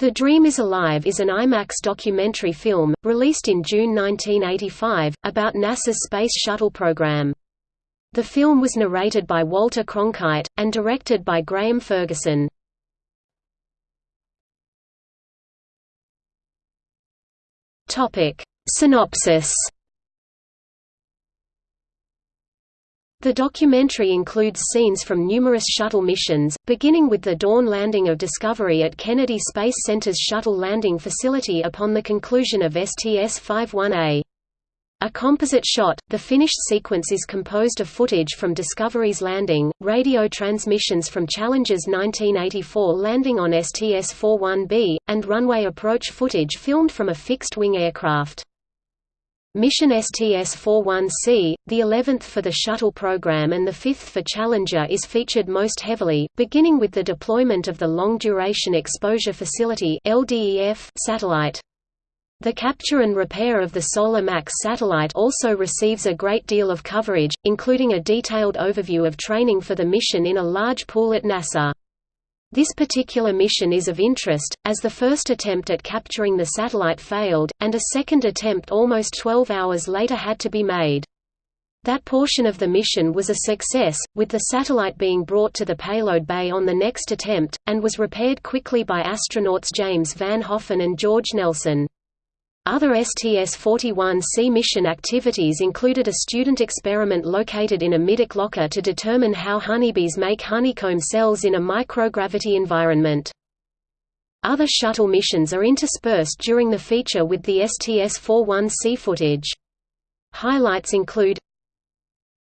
The Dream is Alive is an IMAX documentary film, released in June 1985, about NASA's Space Shuttle program. The film was narrated by Walter Cronkite, and directed by Graeme Ferguson. Synopsis The documentary includes scenes from numerous shuttle missions, beginning with the dawn landing of Discovery at Kennedy Space Center's Shuttle Landing Facility upon the conclusion of STS-51A. A composite shot, the finished sequence is composed of footage from Discovery's landing, radio transmissions from Challenger's 1984 landing on STS-41B, and runway approach footage filmed from a fixed-wing aircraft. Mission STS-41C, the 11th for the Shuttle program and the 5th for Challenger is featured most heavily, beginning with the deployment of the Long Duration Exposure Facility satellite. The capture and repair of the Solar Max satellite also receives a great deal of coverage, including a detailed overview of training for the mission in a large pool at NASA. This particular mission is of interest, as the first attempt at capturing the satellite failed, and a second attempt almost 12 hours later had to be made. That portion of the mission was a success, with the satellite being brought to the payload bay on the next attempt, and was repaired quickly by astronauts James Van Hoften and George Nelson. Other STS-41C mission activities included a student experiment located in a middeck locker to determine how honeybees make honeycomb cells in a microgravity environment. Other shuttle missions are interspersed during the feature with the STS-41C footage. Highlights include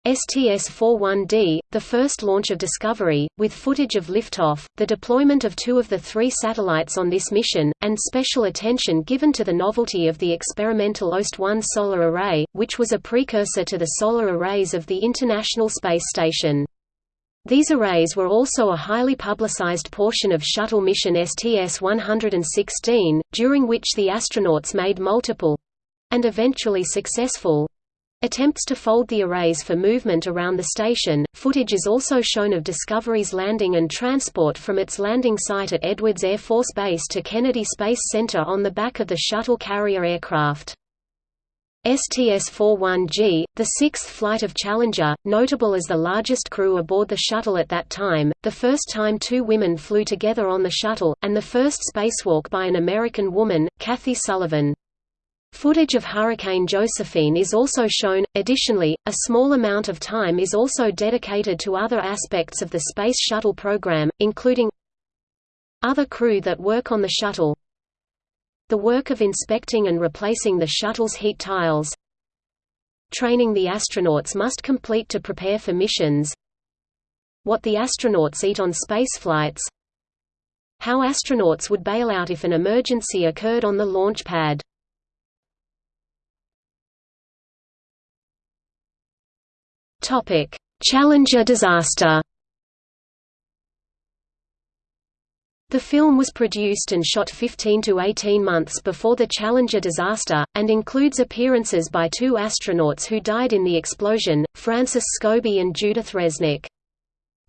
STS-41D, the first launch of Discovery, with footage of liftoff, the deployment of two of the three satellites on this mission, and special attention given to the novelty of the experimental OST-1 solar array, which was a precursor to the solar arrays of the International Space Station. These arrays were also a highly publicized portion of shuttle mission STS-116, during which the astronauts made multiple—and eventually successful Attempts to fold the arrays for movement around the station. Footage is also shown of Discovery's landing and transport from its landing site at Edwards Air Force Base to Kennedy Space Center on the back of the shuttle carrier aircraft. STS-41G, the sixth flight of Challenger, notable as the largest crew aboard the shuttle at that time, the first time two women flew together on the shuttle, and the first spacewalk by an American woman, Kathy Sullivan. Footage of Hurricane Josephine is also shown. Additionally, a small amount of time is also dedicated to other aspects of the Space Shuttle program, including other crew that work on the shuttle, the work of inspecting and replacing the shuttle's heat tiles, training the astronauts must complete to prepare for missions, what the astronauts eat on spaceflights, how astronauts would bail out if an emergency occurred on the launch pad. Challenger disaster. The film was produced and shot 15 to 18 months before the Challenger disaster, and includes appearances by two astronauts who died in the explosion, Francis Scobee and Judith Resnik.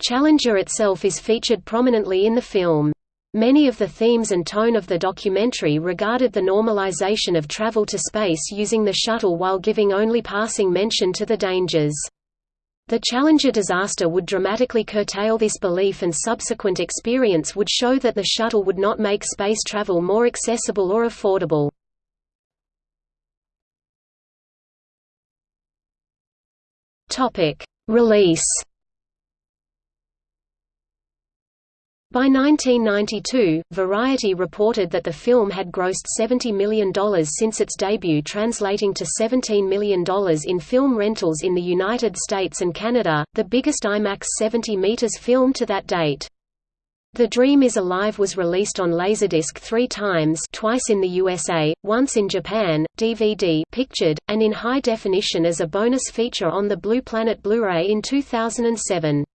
Challenger itself is featured prominently in the film. Many of the themes and tone of the documentary regarded the normalization of travel to space using the shuttle while giving only passing mention to the dangers. The Challenger disaster would dramatically curtail this belief and subsequent experience would show that the shuttle would not make space travel more accessible or affordable. Release By 1992, Variety reported that the film had grossed $70 million since its debut translating to $17 million in film rentals in the United States and Canada, the biggest IMAX 70 meters film to that date. The Dream is Alive was released on Laserdisc three times twice in the USA, once in Japan, DVD pictured, and in high definition as a bonus feature on the Blue Planet Blu-ray in 2007.